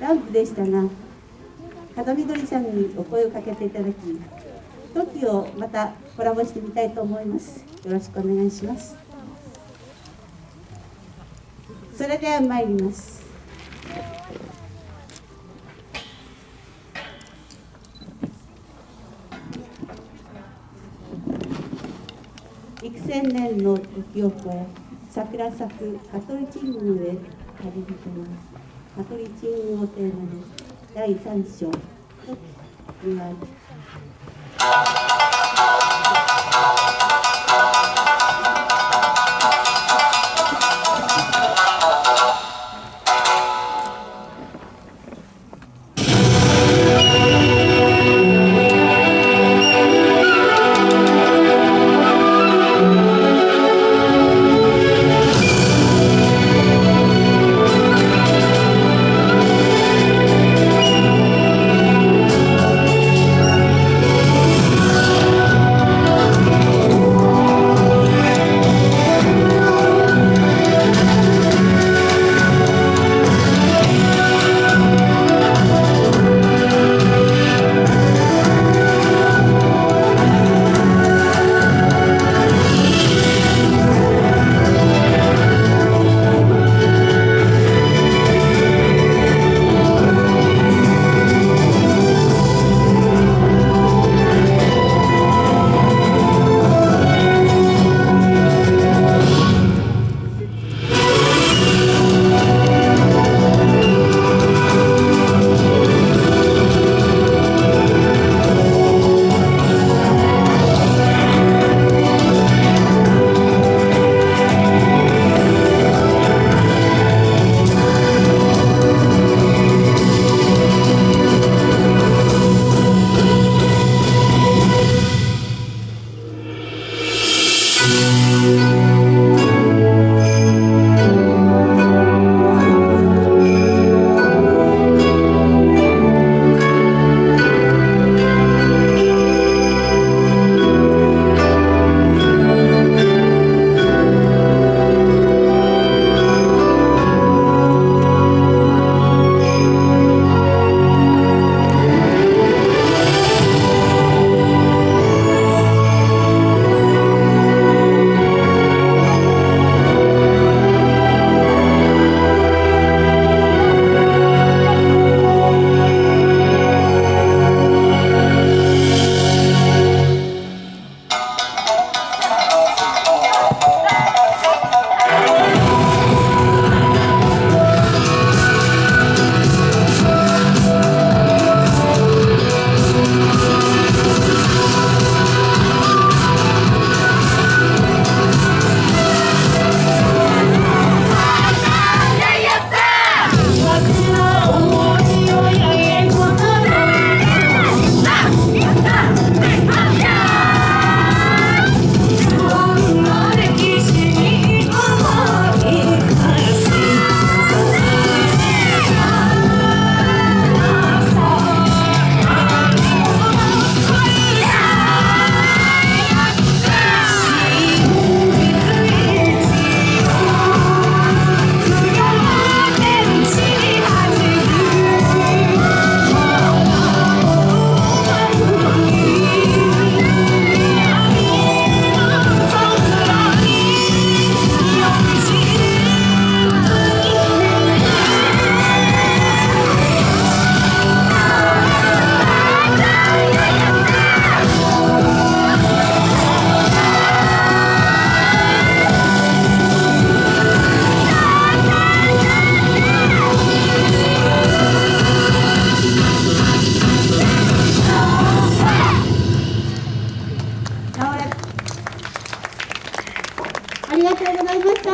ランプでしたが風見鶏さんにお声をかけていただき時をまたコラボしてみたいと思います。よろしくお願いします。それでは参ります。幾千年の時を超え桜咲く香取神宮へ旅人は香取神宮をテーマに第3章「時」には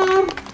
Мам!